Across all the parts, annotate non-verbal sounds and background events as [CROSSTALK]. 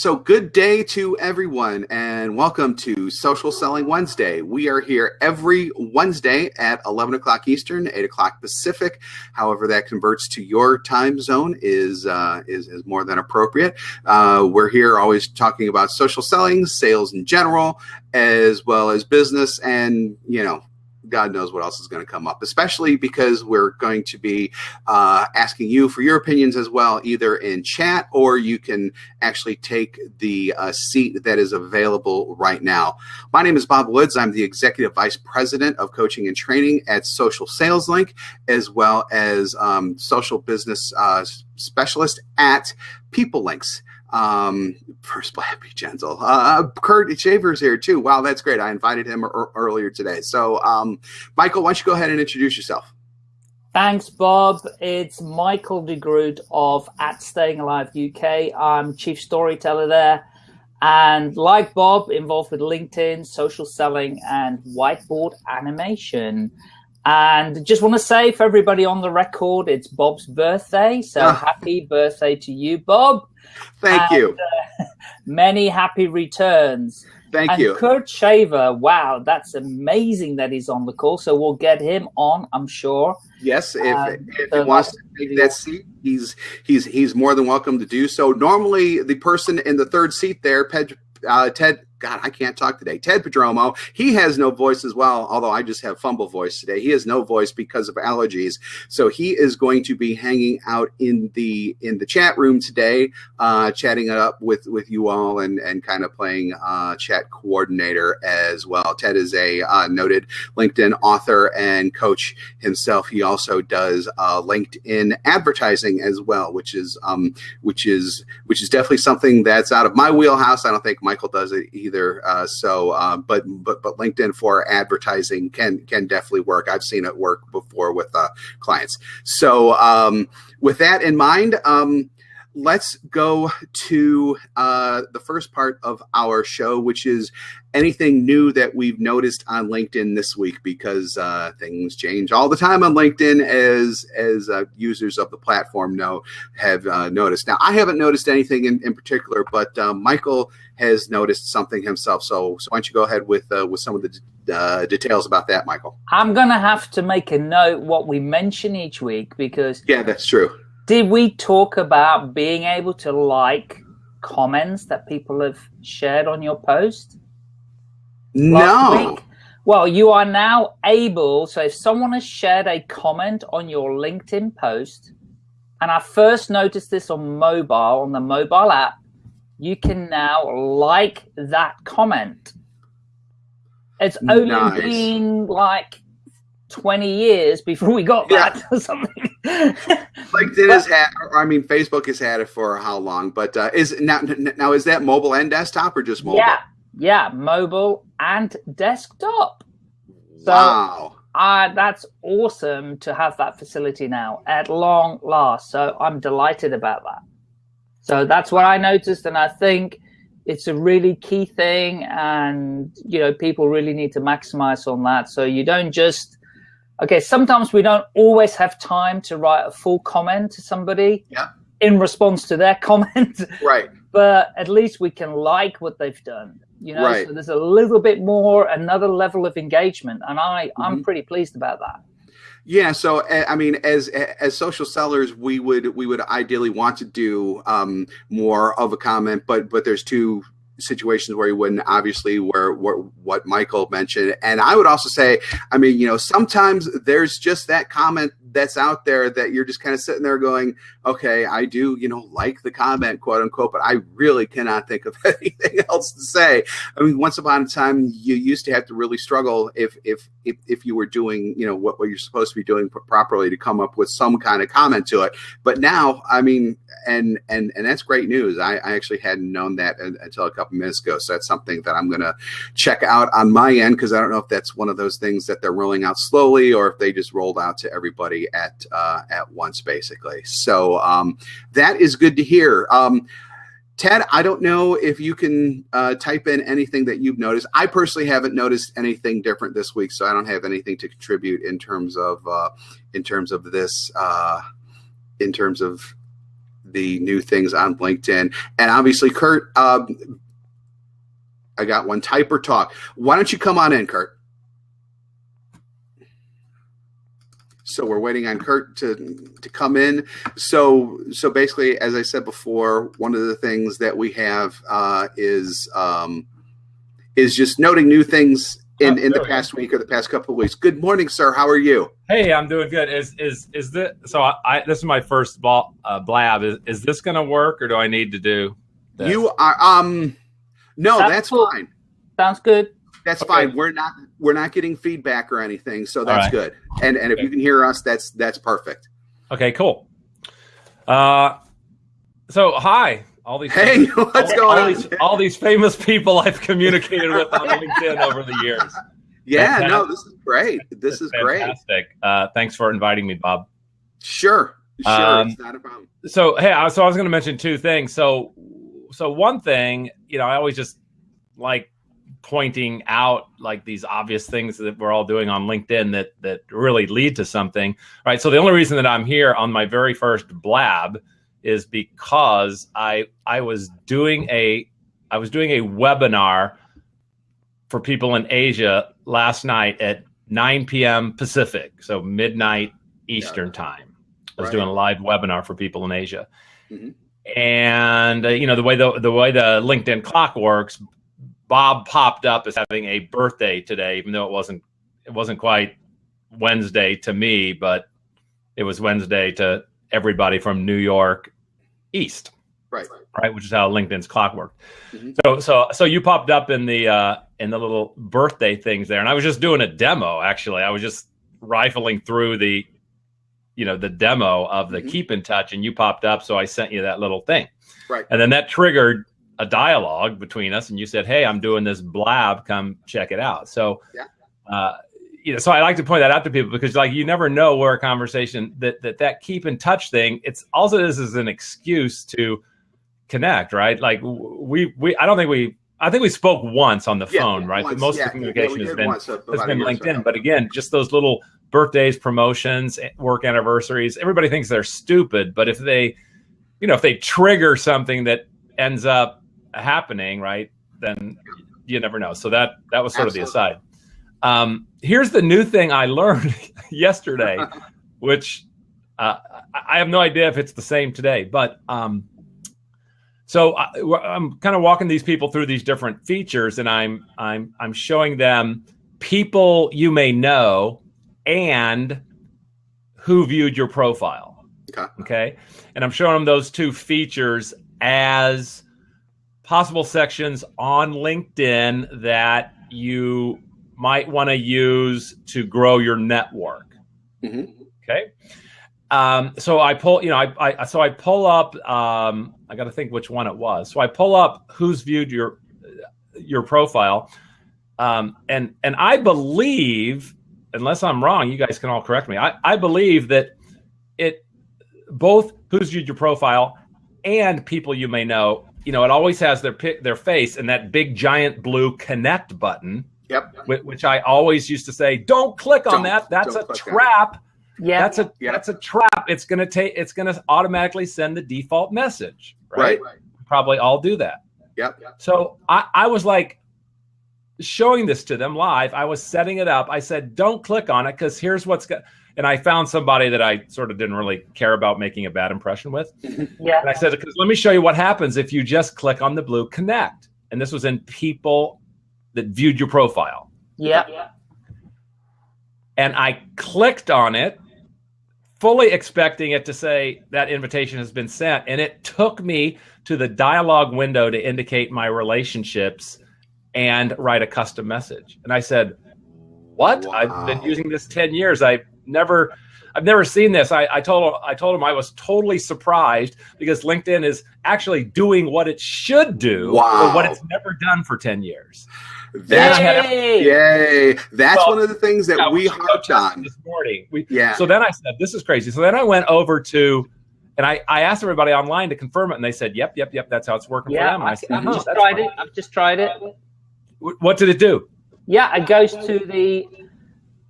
So, good day to everyone, and welcome to Social Selling Wednesday. We are here every Wednesday at 11 o'clock Eastern, 8 o'clock Pacific. However, that converts to your time zone is uh, is, is more than appropriate. Uh, we're here always talking about social selling, sales in general, as well as business, and you know God knows what else is going to come up, especially because we're going to be uh, asking you for your opinions as well, either in chat or you can actually take the uh, seat that is available right now. My name is Bob Woods. I'm the Executive Vice President of Coaching and Training at Social Sales Link, as well as um, Social Business uh, Specialist at PeopleLinx. Um, first be gentle. Uh, Kurt Shaver's here too. Wow, that's great. I invited him er earlier today. So, um, Michael, why don't you go ahead and introduce yourself? Thanks, Bob. It's Michael DeGroot of At Staying Alive UK. I'm chief storyteller there. And like Bob, involved with LinkedIn, social selling, and whiteboard animation. And just want to say for everybody on the record, it's Bob's birthday. So ah. happy birthday to you, Bob. Thank and, you. Uh, [LAUGHS] many happy returns. Thank and you. Kurt Shaver, wow, that's amazing that he's on the call. So we'll get him on, I'm sure. Yes, if, um, if so he wants to take that seat, he's he's he's more than welcome to do so. Normally, the person in the third seat there, Ped, uh, Ted God, I can't talk today. Ted Prodromou, he has no voice as well, although I just have fumble voice today. He has no voice because of allergies. So he is going to be hanging out in the in the chat room today, uh, chatting it up with with you all and and kind of playing uh, chat coordinator as well. Ted is a uh, noted LinkedIn author and coach himself. He also does uh, LinkedIn advertising as well, which is um, which is which is definitely something that's out of my wheelhouse. I don't think Michael does it either either. Uh, so, uh, but but but LinkedIn for advertising can can definitely work. I've seen it work before with uh, clients. So, um, with that in mind. Um, let's go to uh, the first part of our show, which is anything new that we've noticed on LinkedIn this week because uh, things change all the time on LinkedIn as as uh, users of the platform know have uh, noticed. Now, I haven't noticed anything in, in particular, but um, Michael has noticed something himself. So, so why don't you go ahead with uh, with some of the uh, details about that, Michael? I'm gonna have to make a note what we mention each week because yeah, that's true. Did we talk about being able to like comments that people have shared on your post? No. Well, you are now able, so if someone has shared a comment on your LinkedIn post, and I first noticed this on mobile, on the mobile app, you can now like that comment. It's only nice. been like 20 years before we got yeah. that [LAUGHS] or something. LinkedIn has had, I mean, Facebook has had it for how long? But uh, is now now is that mobile and desktop or just mobile? Yeah, yeah, mobile and desktop. So, wow. Uh, that's awesome to have that facility now at long last. So I'm delighted about that. So that's what I noticed, and I think it's a really key thing, and you know people really need to maximize on that. So you don't just okay. Sometimes we don't always have time to write a full comment to somebody. Yeah. In response to their [LAUGHS] comment. Right. but at least we can like what they've done you know right. so there's a little bit more another level of engagement and i mm -hmm. i'm mm-hmm. pretty pleased about that yeah, so I mean, as as social sellers, we would we would ideally want to do um, more of a comment, but but there's two situations where you wouldn't obviously where, where, what michael mentioned and i would also say i mean you know sometimes there's just that comment that's out there that you're just kind of sitting there going, okay, I do, you know, like the comment, quote unquote, but I really cannot think of [LAUGHS] anything else to say. I mean, once upon a time, you used to have to really struggle if if if, if you were doing, you know, what, what you're supposed to be doing properly to come up with some kind of comment to it. But now, I mean, and and and that's great news. I, I actually hadn't known that until a couple ago. So that's something that I'm going to check out on my end because I don't know if that's one of those things that they're rolling out slowly or if they just rolled out to everybody at uh, at once, basically. So um, that is good to hear. Um, Ted, I don't know if you can uh, type in anything that you've noticed. I personally haven't noticed anything different this week, so I don't have anything to contribute in terms of uh, in terms of this uh, in terms of the new things on LinkedIn. And obviously, Kurt, um, I got one type or talk. Why don't you come on in, Kurt? So we're waiting on Kurt to to come in. So so basically, as I said before, one of the things that we have uh, is um, is just noting new things in, in the past week or the past couple of weeks. Good morning, sir. How are you? Hey, I'm doing good. Is is is this so? I, I this is my first ball, uh, blab. Is is this going to work, or do I need to do? This? You are um, no, that's, that's cool. fine. Sounds good. That's okay. fine. We're not we're not getting feedback or anything, so that's right. good. And and if okay. you can hear us, that's that's perfect. Okay, cool. Uh, so hi, all these hey, famous, [LAUGHS] what's all, going all on? These, all these famous people I've communicated with on LinkedIn over the years. [LAUGHS] Yeah, fantastic. no, this is great. This it's is fantastic. great. Uh, thanks for inviting me, Bob. Sure, sure, um, it's not a problem. So hey, so I was going to mention two things. So, so one thing, you know, I always just like pointing out like these obvious things that we're all doing on LinkedIn that that really lead to something, right? So the only reason that I'm here on my very first blab is because I I was doing a I was doing a webinar for people in Asia last night at 9 p.m. Pacific, so midnight Eastern yeah. time. I was right. doing a live webinar for people in Asia. Mm-hmm. And uh, you know the way the the way the LinkedIn clock works, Bob popped up as having a birthday today, even though it wasn't it wasn't quite Wednesday to me, but it was Wednesday to everybody from New York East. Right. Right, which is how LinkedIn's clock worked. Mm-hmm. So so so you popped up in the uh in the little birthday things there. And I was just doing a demo actually. I was just rifling through the you know the demo of the mm-hmm. keep in touch and you popped up so I sent you that little thing. Right. And then that triggered a dialogue between us and you said, "Hey, I'm doing this blab, come check it out." So yeah. uh you know, so I like to point that out to people because like you never know where a conversation that that that keep in touch thing. It's also this is an excuse to connect, right? Like we we I don't think we I think we spoke once on the yeah, phone, right? Once, most yeah, of the communication yeah, has been once, has been LinkedIn, but again, just those little birthdays, promotions, work anniversaries. Everybody thinks they're stupid, but if they, you know, if they trigger something that ends up happening, right, then you never know. So that that was sort Absolutely. of the aside. Um, here's the new thing I [LAUGHS] learned yesterday, [LAUGHS] which uh, I have no idea if it's the same today, but um, so I, am kind of walking these people through these different features, and I'm I'm I'm showing them people you may know and who viewed your profile. Okay. Okay, and I'm showing them those two features as possible sections on LinkedIn that you might want to use to grow your network. Mm-hmm. Okay. Um, so I pull, you know, I, I so I pull up. Um, I got to think which one it was. So I pull up who's viewed your your profile, um, and and I believe, unless I'm wrong, you guys can all correct me. I, I believe that it both who's viewed your profile and people you may know. You know, it always has their their face and that big giant blue connect button Yep. Which I always used to say, don't click on don't, that. That's a trap. Yeah. That's a yep. that's a trap. It's gonna take it's gonna automatically send the default message. Right. right. Probably all do that. Yep. So I, I was like showing this to them live. I was setting it up. I said, don't click on it because here's what's going and I found somebody that I sort of didn't really care about making a bad impression with. [LAUGHS] Yeah. And I said, because let me show you what happens if you just click on the blue connect. And this was in people that viewed your profile. Yeah. And I clicked on it, fully expecting it to say that invitation has been sent. And it took me to the dialogue window to indicate my relationships and write a custom message. And I said, What? Wow. I've been using this 10 years. I've never I've never seen this. I, I told I told him I was totally surprised because LinkedIn is actually doing what it should do, wow. but what it's never done for 10 years. That's yay! yay. That's one of the things that yeah, we harped on this morning. We, yeah. So then I said, "This is crazy." So then I went over to, and I, I asked everybody online to confirm it, and they said, "Yep, yep, yep. That's how it's working yeah, for them." I, I said, I've just tried fine. it. I've just tried it. What did it do? Yeah, it goes to the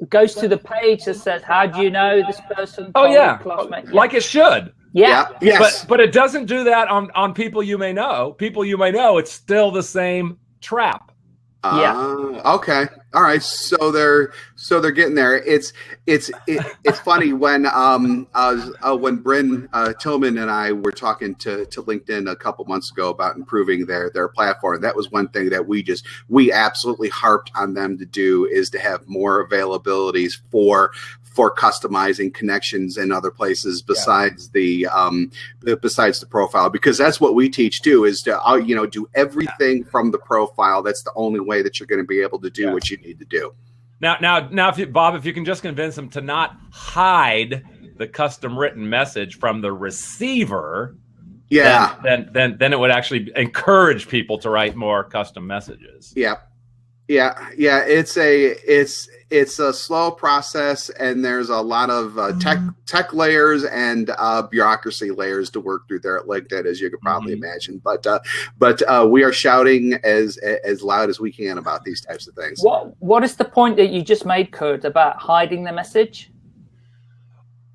goes to the page that says, "How do you know this person?" Oh yeah, yeah. like it should. Yeah. yeah. Yes. But but it doesn't do that on on people you may know. People you may know, it's still the same trap. Yeah. Uh, okay. All right. So they're so they're getting there. It's it's it, it's funny when um uh, uh when Brynne uh, Tillman and I were talking to to LinkedIn a couple months ago about improving their their platform. That was one thing that we just we absolutely harped on them to do is to have more availabilities for for customizing connections in other places besides yeah. the um, besides the profile because that's what we teach too is to uh, you know do everything yeah. from the profile. That's the only way that you're going to be able to do yeah. what you need to do. Now now now if you, bob if you can just convince them to not hide the custom written message from the receiver yeah. then, then then then it would actually encourage people to write more custom messages. Yeah. Yeah, yeah, it's a it's it's a slow process, and there's a lot of uh, tech mm-hmm. tech layers and uh, bureaucracy layers to work through there at LinkedIn, as you could probably mm-hmm. imagine. But uh, but uh, we are shouting as as loud as we can about these types of things. What what is the point that you just made, Kurt, about hiding the message?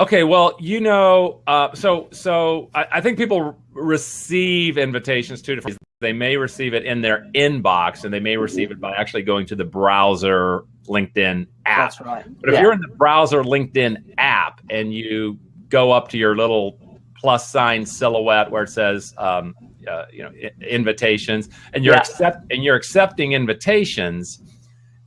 Okay, well, you know, uh, so so I, I think people receive invitations to different they may receive it in their inbox and they may receive it by actually going to the browser LinkedIn app. That's right. But if yeah. you're in the browser LinkedIn app and you go up to your little plus sign silhouette where it says um, uh, you know invitations and you're yeah. accept and you're accepting invitations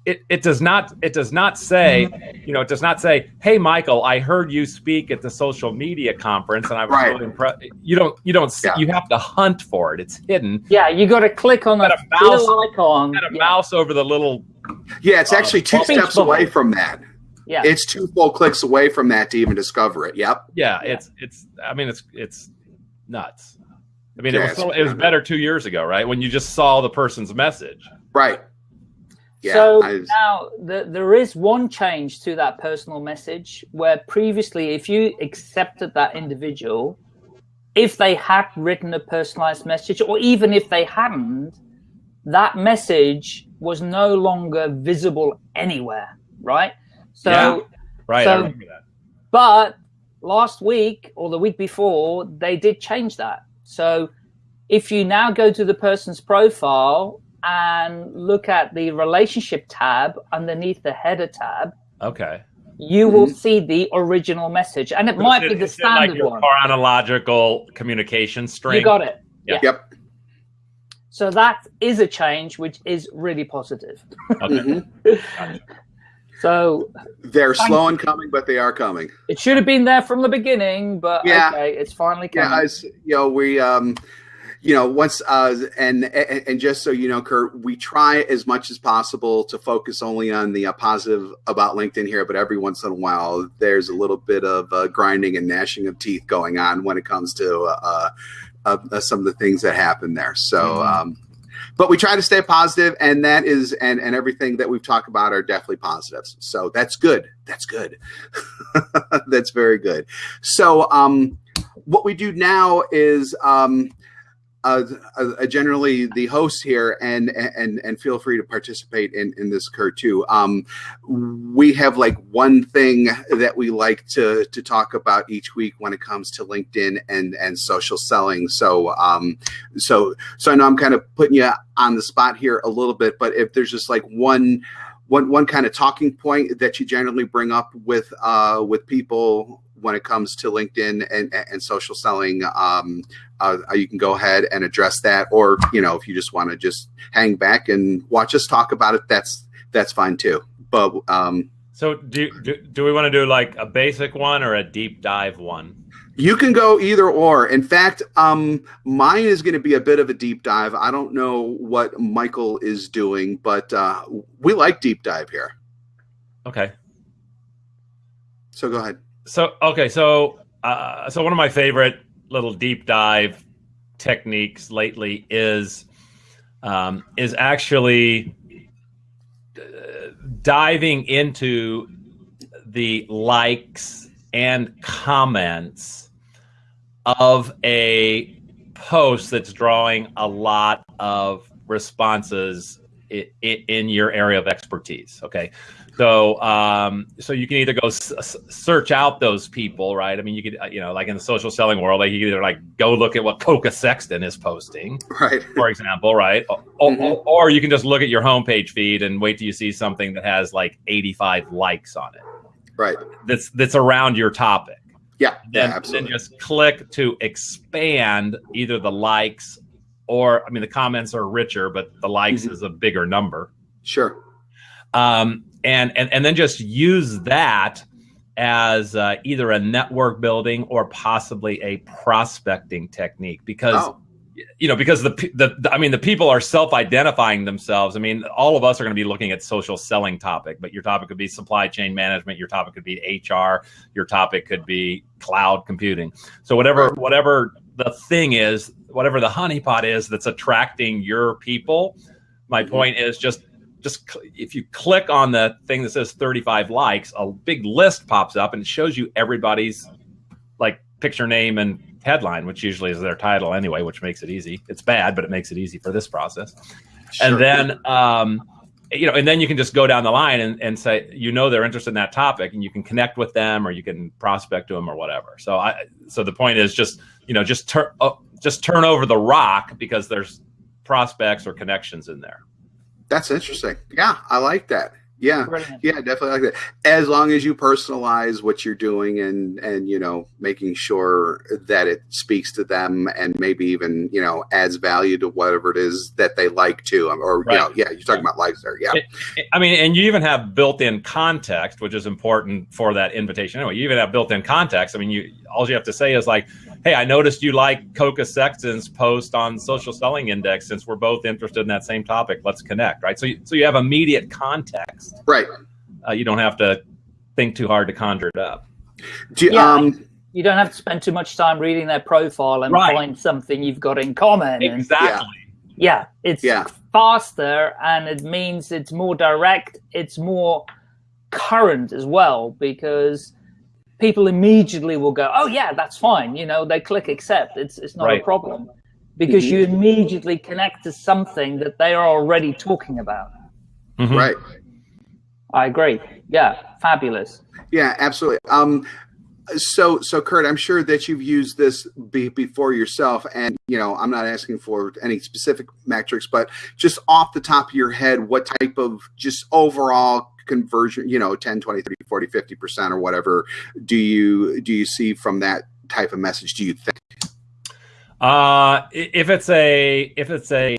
it, it does not it does not say you know it does not say hey michael i heard you speak at the social media conference and i was right. really impressed you don't you don't yeah. you have to hunt for it it's hidden yeah you got to click on the mouse icon got a yeah. mouse over the little yeah it's uh, actually two steps bubble. away from that. Yeah. It's two full clicks away from that to even discover it. Yep. Yeah, yeah. it's it's i mean it's it's nuts. I mean it was so, it was better two years ago right? When you just saw the person's message. Right. Yeah, so now the, there is one change to that personal message where previously, if you accepted that individual, if they had written a personalized message, or even if they hadn't, that message was no longer visible anywhere, right? So, yeah, right. So, I remember that. But last week or the week before, they did change that. So if you now go to the person's profile and look at the relationship tab underneath the header tab, okay, you will mm-hmm. see the original message, and it so might be the standard like one. Chronological communication string. You got it. Yeah. Yep. So that is a change, which is really positive. Okay. mm-hmm. [LAUGHS] So they're slow in coming, but they are coming. It should have been there from the beginning, but yeah. okay, it's finally coming. Yeah, I, you know, we um, you know once uh, and and just so you know kurt we try as much as possible to focus only on the uh, positive about linkedin here but every once in a while there's a little bit of uh, grinding and gnashing of teeth going on when it comes to uh, uh, uh, some of the things that happen there. So mm-hmm. um, but we try to stay positive and that is and and everything that we've talked about are definitely positives. So that's good. That's good. [LAUGHS] That's very good. So um what we do now is um uh, generally the hosts here, and and and feel free to participate in in this, Kurt too. Um, we have like one thing that we like to to talk about each week when it comes to LinkedIn and and social selling. So um, so so I know I'm kind of putting you on the spot here a little bit, but if there's just like one one one kind of talking point that you generally bring up with uh, with people when it comes to LinkedIn and, and social selling, um, uh, you can go ahead and address that. Or, you know, if you just want to just hang back and watch us talk about it, that's, that's fine too. But, um, so do, do, do we want to do like a basic one or a deep dive one? You can go either or. In fact, um, mine is going to be a bit of a deep dive. I don't know what Michael is doing, but uh, we like deep dive here. Okay. So go ahead. So okay, so uh, so one of my favorite little deep dive techniques lately is um, is actually uh, diving into the likes and comments of a post that's drawing a lot of responses in your area of expertise. Okay, so um, so you can either go search out those people, right? I mean, you could you know like in the social selling world, like you either like go look at what Koka Sexton is posting, [LAUGHS] right? For example, right? Or, mm-hmm. or you can just look at your homepage feed and wait till you see something that has like 85 likes on it, right? That's that's around your topic. Yeah, then, yeah, absolutely. Then just click to expand either the likes or I mean the comments are richer, but the likes mm-hmm. is a bigger number. Sure. Um, and and and then just use that as uh, either a network building or possibly a prospecting technique because. Oh. You know, because the, the, the I mean, the people are self-identifying themselves. I mean, all of us are going to be looking at social selling topic, but your topic could be supply chain management. Your topic could be HR. Your topic could be cloud computing. So whatever, whatever the thing is, whatever the honeypot is that's attracting your people. My mm-hmm. point is just just if you click on the thing that says 35 likes, a big list pops up and it shows you everybody's like picture name and headline, which usually is their title anyway, which makes it easy. It's bad, but it makes it easy for this process. Sure. And then um, you know, and then you can just go down the line and, and say, you know, they're interested in that topic and you can connect with them or you can prospect to them or whatever. So I, so the point is just, you know, just turn, uh, just turn over the rock because there's prospects or connections in there. That's interesting. Yeah, I like that. Yeah, Brilliant. yeah, definitely like that. As long as you personalize what you're doing and and you know making sure that it speaks to them and maybe even you know adds value to whatever it is that they like to, um, or right. you know, yeah, you're talking about likes there. Yeah, it, it, I mean, and you even have built-in context, which is important for that invitation. Anyway, you even have built-in context. I mean, you all you have to say is like, hey, I noticed you like Koka Sexton's post on Social Selling Index. Since we're both interested in that same topic, let's connect, right? So, you, so you have immediate context, right? Uh, you don't have to think too hard to conjure it up. You, yeah, um, you don't have to spend too much time reading their profile and right. find something you've got in common. Exactly. And, yeah, it's yeah. faster and it means it's more direct. It's more current as well because people immediately will go, "Oh yeah, that's fine." You know, they click accept. It's it's not right. a problem because mm -hmm. you immediately connect to something that they are already talking about. Mm -hmm. Right. I agree. Yeah, fabulous. Yeah, absolutely. Um, so so Kurt, I'm sure that you've used this be, before yourself, and you know, I'm not asking for any specific metrics, but just off the top of your head, what type of just overall conversion, you know, 10, 20, 30, 40, 50% or whatever do you do you see from that type of message, do you think? Uh, if it's a if it's a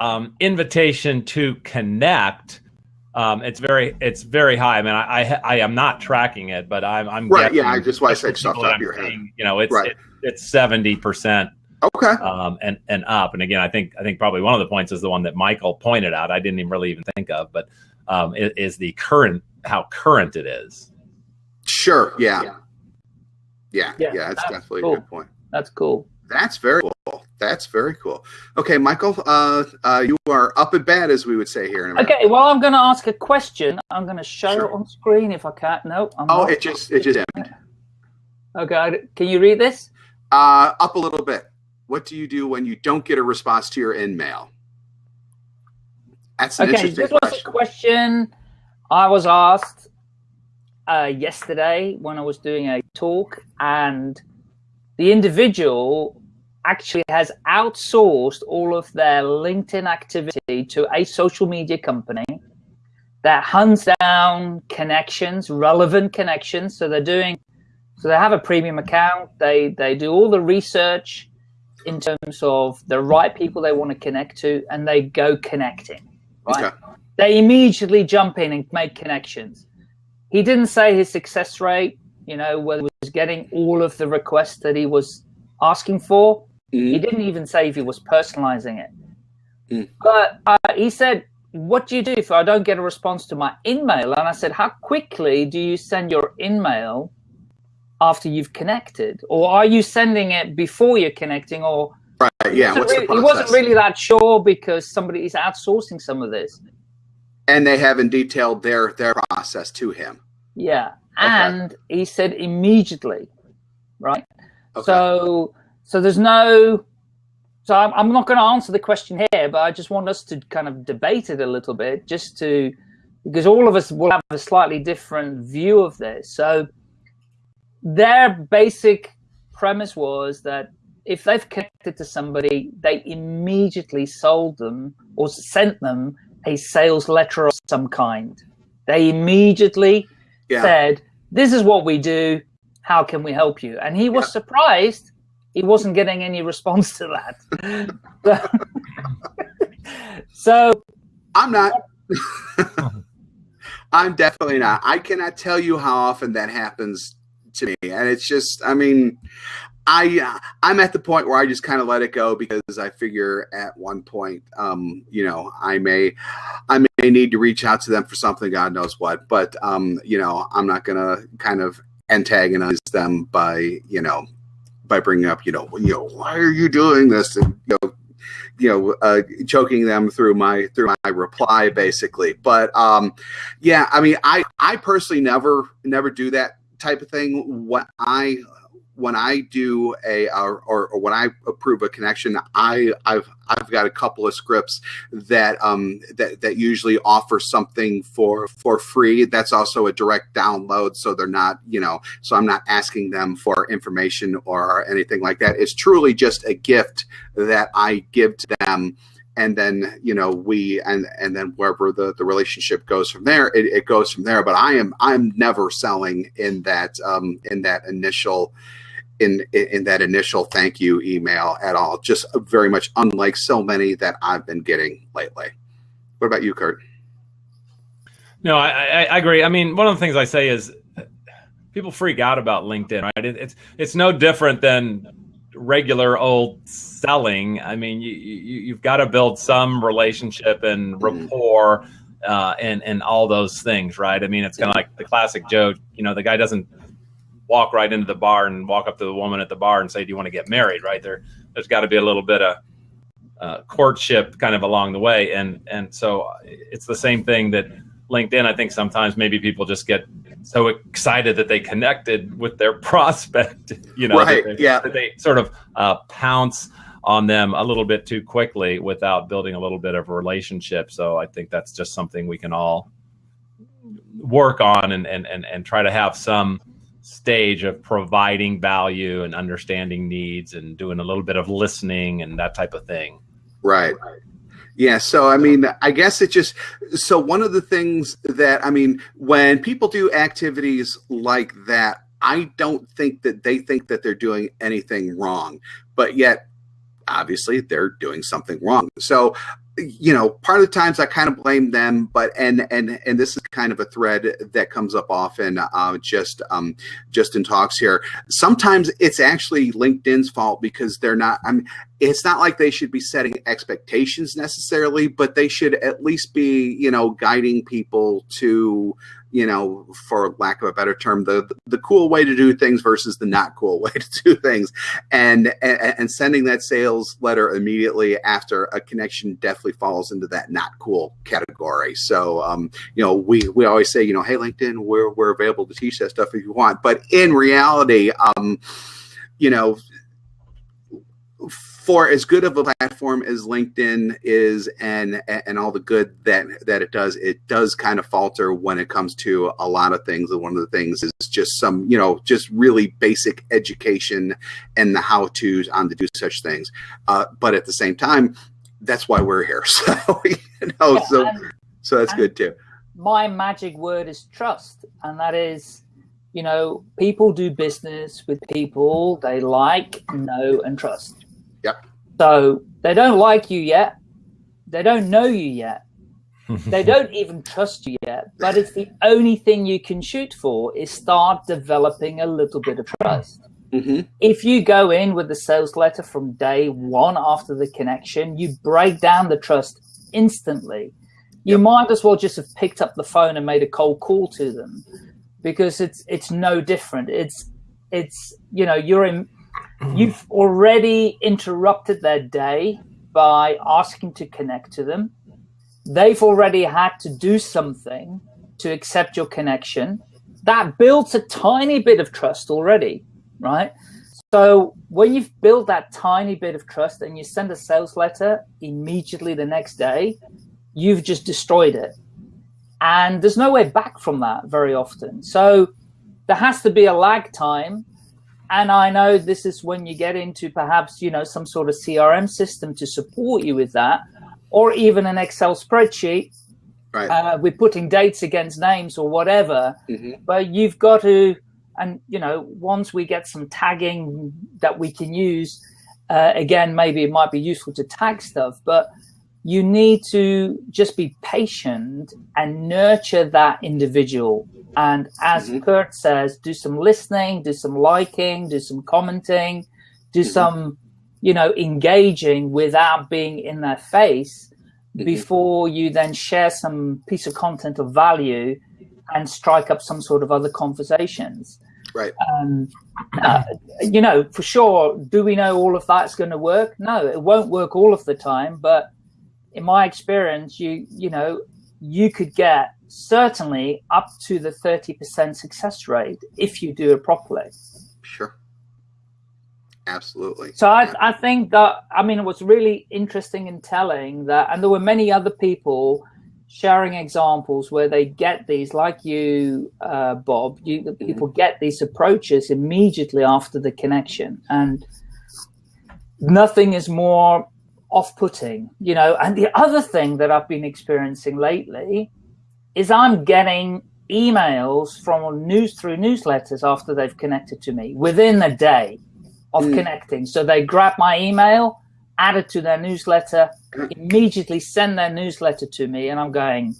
um, invitation to connect, um, it's very it's very high. I mean, I, I, I am not tracking it, but I'm I'm right. Yeah, I just why I said stuff up your head. You know, it's right. it, it's seventy percent. Okay. Um, and and up, and again, I think I think probably one of the points is the one that Michael pointed out. I didn't even really even think of, but um, is, is, the current how current it is. Sure. Yeah. Yeah. Yeah. yeah, yeah that's, that's, definitely cool. a good point. That's cool. That's very cool. That's very cool. Okay, Michael, uh, uh, you are up at bat, as we would say here in America. Okay, well, I'm going to ask a question. I'm going to show sure. it on screen if I can. No, I'm oh, not. it just it just ended. Okay, can you read this? Uh, up a little bit. What do you do when you don't get a response to your InMail? That's an okay, this was a question I was asked uh, yesterday when I was doing a talk, and the individual actually has outsourced all of their LinkedIn activity to a social media company that hunts down connections, relevant connections. So they're doing, so they have a premium account. They they do all the research in terms of the right people they want to connect to, and they go connecting right? Okay. They immediately jump in and make connections. He didn't say his success rate, you know, whether he was getting all of the requests that he was asking for. Mm. He didn't even say if he was personalizing it. Mm. But uh, he said, what do you do if I don't get a response to my InMail? And I said, how quickly do you send your InMail after you've connected? Or are you sending it before you're connecting or Right. Yeah. What's really, He wasn't really that sure because somebody is outsourcing some of this. And they haven't detailed their their process to him. Yeah. Okay. And he said immediately, right? Okay. So so there's no so I'm, I'm not going to answer the question here, but I just want us to kind of debate it a little bit, just to because all of us will have a slightly different view of this. So their basic premise was that if they've connected to somebody, they immediately sold them or sent them a sales letter of some kind. They immediately yeah. said, "This is what we do. How can we help you?" And he was yeah. surprised he wasn't getting any response to that. [LAUGHS] so I'm not. [LAUGHS] [LAUGHS] I'm definitely not. I cannot tell you how often that happens to me, and it's just, I mean, I uh, I'm at the point where I just kind of let it go because I figure at one point, um, you know, I may I may need to reach out to them for something, God knows what. But um, you know, I'm not gonna kind of antagonize them by you know by bringing up you know you know why are you doing this and you know you know uh, choking them through my through my reply basically. But um, yeah, I mean, I I personally never never do that type of thing. What I when I do a or, or, when I approve a connection, I I've I've got a couple of scripts that um that that usually offer something for for free. That's also a direct download, so they're not you know so I'm not asking them for information or anything like that. It's truly just a gift that I give to them and then you know we and and then wherever the the relationship goes from there it, it goes from there but i am i'm never selling in that um in that initial in in that initial thank you email at all. Just very much unlike so many that I've been getting lately. What about you, Kurt? No, I, I agree. I mean, one of the things I say is people freak out about LinkedIn, right? It, it's it's no different than regular old selling. I mean, you, you you've got to build some relationship and mm-hmm. rapport. Mm-hmm. Uh, and and all those things, right? I mean, it's kind of like the classic joke. You know, the guy doesn't walk right into the bar and walk up to the woman at the bar and say, "Do you want to get married?" Right there, there's got to be a little bit of uh, courtship kind of along the way, and and so it's the same thing that LinkedIn. I think sometimes maybe people just get so excited that they connected with their [LAUGHS] prospect, you know, right? That they, yeah, that they sort of uh, pounce on them a little bit too quickly without building a little bit of a relationship. So I think that's just something we can all work on and and and, and try to have some stage of providing value and understanding needs and doing a little bit of listening and that type of thing. Right. Yeah, so I mean, I guess it just so one of the things that I mean, when people do activities like that, I don't think that they think that they're doing anything wrong, but yet obviously they're doing something wrong. So you know, part of the times I kind of blame them, but and and and this is kind of a thread that comes up often, uh, just um, just in talks here. Sometimes it's actually LinkedIn's fault because they're not. I mean, it's not like they should be setting expectations necessarily, but they should at least be, you know, guiding people to you know, for lack of a better term, the the cool way to do things versus the not cool [LAUGHS] way to do things, and and, and sending that sales letter immediately after a connection definitely falls into that not cool category. So, um, you know, we we always say, you know, hey, LinkedIn, we're we're available to teach that stuff if you want, but in reality, um, you know for as good of a platform as LinkedIn is and and all the good that that it does, it does kind of falter when it comes to a lot of things. And one of the things is just some, you know, just really basic education and the how tos on to do such things. Uh, but at the same time, that's why we're here. [LAUGHS] So you know, yeah, so so that's good too. My magic word is trust, and that is you know, people do business with people they like, know, and trust. Yep. So they don't like you yet. They don't know you yet. [LAUGHS] they don't even trust you yet. But it's the only thing you can shoot for is start developing a little bit of trust. Mm -hmm. If you go in with the sales letter from day one after the connection, you break down the trust instantly. You yep. might as well just have picked up the phone and made a cold call to them because it's it's no different. It's it's you know you're in Mm-hmm. You've already interrupted their day by asking to connect to them. They've already had to do something to accept your connection. That builds a tiny bit of trust already, right? So when you've built that tiny bit of trust and you send a sales letter immediately the next day, you've just destroyed it. And there's no way back from that very often. So there has to be a lag time. And I know this is when you get into perhaps, you know, some sort of CRM system to support you with that, or even an Excel spreadsheet. Right. Uh, we're putting dates against names or whatever, Mhm. but you've got to, and you know, once we get some tagging that we can use, uh, again, maybe it might be useful to tag stuff, but you need to just be patient and nurture that individual. And as Mhm. Kurt says, do some listening, do some liking, do some commenting, do Mhm. some, you know, engaging without being in their face Mhm. before you then share some piece of content of value and strike up some sort of other conversations. Right. Um, uh, you know, for sure, do we know all of that's going to work? No, it won't work all of the time. But in my experience, you you know, you could get certainly up to the thirty percent success rate if you do it properly. Sure. Absolutely. So I, I think that I mean it was really interesting and telling that, and there were many other people sharing examples where they get these, like you, uh, Bob. You the people get these approaches immediately after the connection, and nothing is more off-putting, you know. And the other thing that I've been experiencing lately is I'm getting emails from news through newsletters after they've connected to me within a day of Mm. connecting. So they grab my email, add it to their newsletter, [CLEARS THROAT] immediately send their newsletter to me, and I'm going,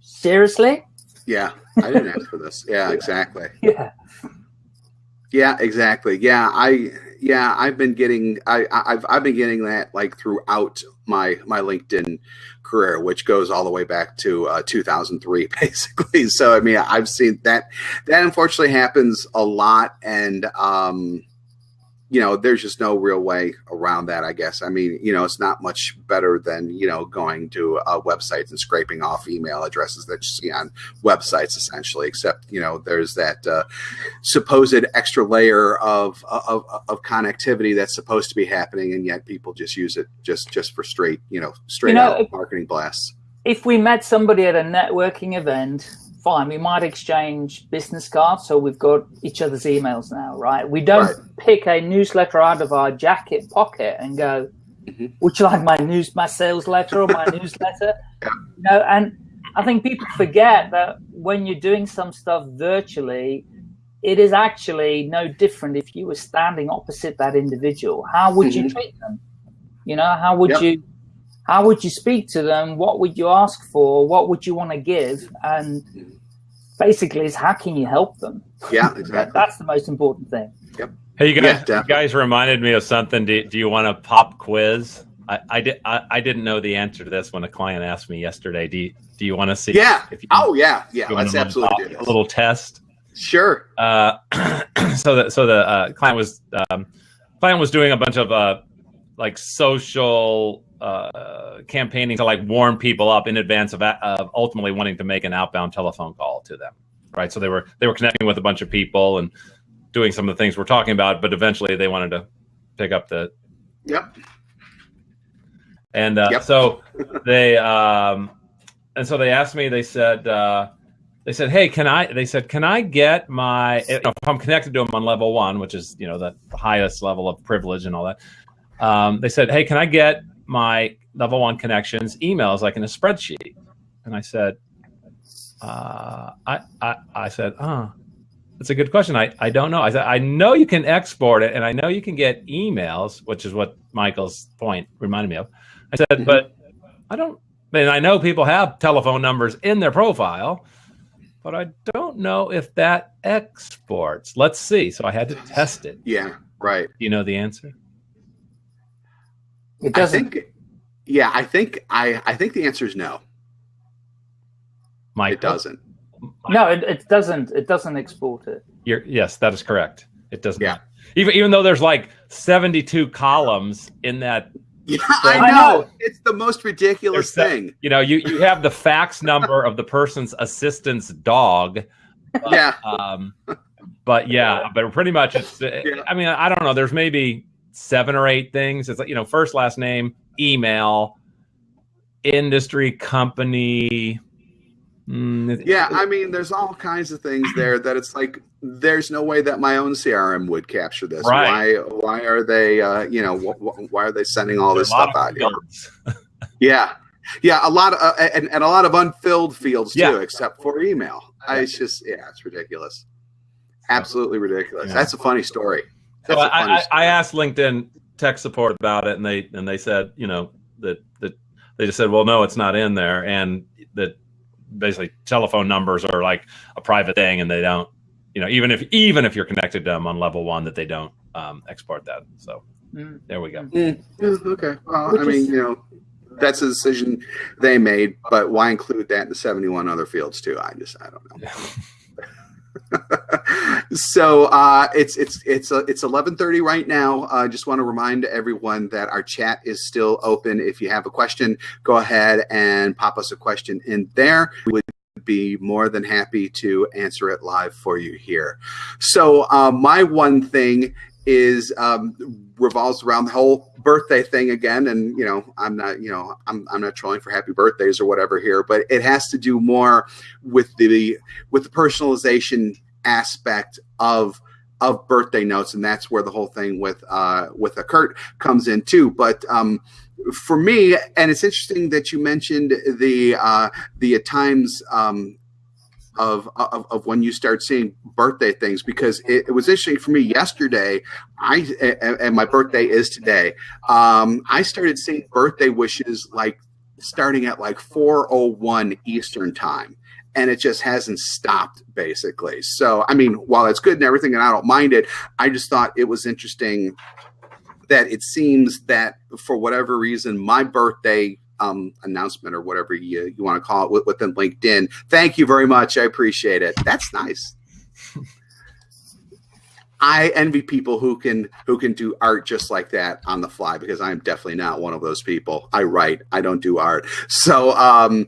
seriously? Yeah. I didn't ask for this. Yeah, [LAUGHS] exactly. Yeah. Yeah, exactly. Yeah, I yeah, I've been getting I I've I've been getting that like throughout my my LinkedIn career, which goes all the way back to uh, 2003, [LAUGHS] basically. So I mean, I've seen that. That unfortunately happens a lot, and um, you know, there's just no real way around that. I guess. I mean, you know, it's not much better than you know going to uh, websites and scraping off email addresses that you see on websites, essentially. Except you know, there's that. Uh, supposed extra layer of, of of connectivity that's supposed to be happening, and yet people just use it just just for straight you know straight You know, out marketing blasts. If we met somebody at a networking event, fine, we might exchange business cards. So we've got each other's emails now, right? We don't Right. pick a newsletter out of our jacket pocket and go, Mhm. would you like my news, my sales letter or my [LAUGHS] newsletter? Yeah. You know, and I think people forget that when you're doing some stuff virtually, it is actually no different if you were standing opposite that individual. How would you Mhm. treat them? You know, how would Yep. you how would you speak to them? What would you ask for? What would you want to give? And basically, is how can you help them? Yeah, [LAUGHS] exactly. that's the most important thing. Hey, you guys, Yeah, you guys reminded me of something. Do, do you want a pop quiz? I, I did. I, I didn't know the answer to this when a client asked me yesterday. Do you, Do you want to see? Yeah. If you, Oh yeah, yeah. you Let's a absolutely little, do a little test. Sure. Uh, [CLEARS THROAT] so the so the uh, client was um, client was doing a bunch of uh, like social uh, campaigning to like warm people up in advance of, of ultimately wanting to make an outbound telephone call to them. Right. So they were they were connecting with a bunch of people and doing some of the things we're talking about, but eventually they wanted to pick up the Yep. and uh, Yep. so they um, and so they asked me. They said uh, they said, "Hey, can I?" They said, "Can I get my if I'm connected to them on level one, which is you know the highest level of privilege and all that." Um, they said, "Hey, can I get my level one connections emails like in a spreadsheet?" And I said, uh, "I I I said, oh." That's a good question. I, I don't know. I said I know you can export it, and I know you can get emails, which is what Michael's point reminded me of. I said, Mhm. but I don't. And I know people have telephone numbers in their profile, but I don't know if that exports. Let's see. So I had to test it. Yeah. Right. Do you know the answer? It I doesn't. think. Yeah, I think I I think the answer is no. Michael, It doesn't. no, it, it doesn't. It doesn't export it. You're, yes, that is correct. It doesn't. Yeah. not. Even even though there's like 72 columns in that Yeah, [LAUGHS] I I know. know. It's the most ridiculous There's thing. you know you you have the fax number of the person's assistant's dog Yeah. um but yeah, [LAUGHS] but pretty much it's. Yeah. I mean, I don't know. There's maybe seven or eight things. It's like you know, first, last name, email, industry, company. Mm, yeah, I mean, there's all kinds of things [CLEARS THROAT] there that it's like there's no way that my own CRM would capture this. Right. Why? Why are they? Uh, you know, wh- wh- why are they sending all this stuff out here? yeah, yeah, a lot of uh, and, and a lot of unfilled fields too, yeah. except for email. I, it's just yeah, it's ridiculous. Absolutely ridiculous. Yeah. That's a funny story. So I, I. I asked LinkedIn tech support about it, and they and they said, you know, that that they just said, well, no, it's not in there, and that basically telephone numbers are like a private thing, and they don't, you know, even if even if you're connected to them on level one, that they don't um, export that. So mm. there we go. Mm. okay. Well, I mean, you know, that's a decision they made, but why include that in the 71 other fields too? I just I don't know. [LAUGHS] so uh, it's it's it's uh, it's 11:30 right now. I uh, just want to remind everyone that our chat is still open. If you have a question, go ahead and pop us a question in there. We would be more than happy to answer it live for you here. So uh, my one thing is um, revolves around the whole birthday thing again. And you know, I'm not, you know, I'm I'm not trolling for happy birthdays or whatever here, but it has to do more with the with the personalization aspect of of birthday notes, and that's where the whole thing with uh, with a Kurt comes in too. But um, for me, and it's interesting that you mentioned the uh, the at times um, of, of, of when you start seeing birthday things because it, it was interesting for me yesterday. I and my birthday is today. Um, I started seeing birthday wishes like starting at like 4:01 Eastern time and it just hasn't stopped basically. So, I mean, while it's good and everything, and I don't mind it, I just thought it was interesting that it seems that for whatever reason, my birthday um, announcement or whatever you, you want to call it within LinkedIn. Thank you very much. I appreciate it. That's nice. I envy people who can who can do art just like that on the fly because I'm definitely not one of those people. I write, I don't do art. So um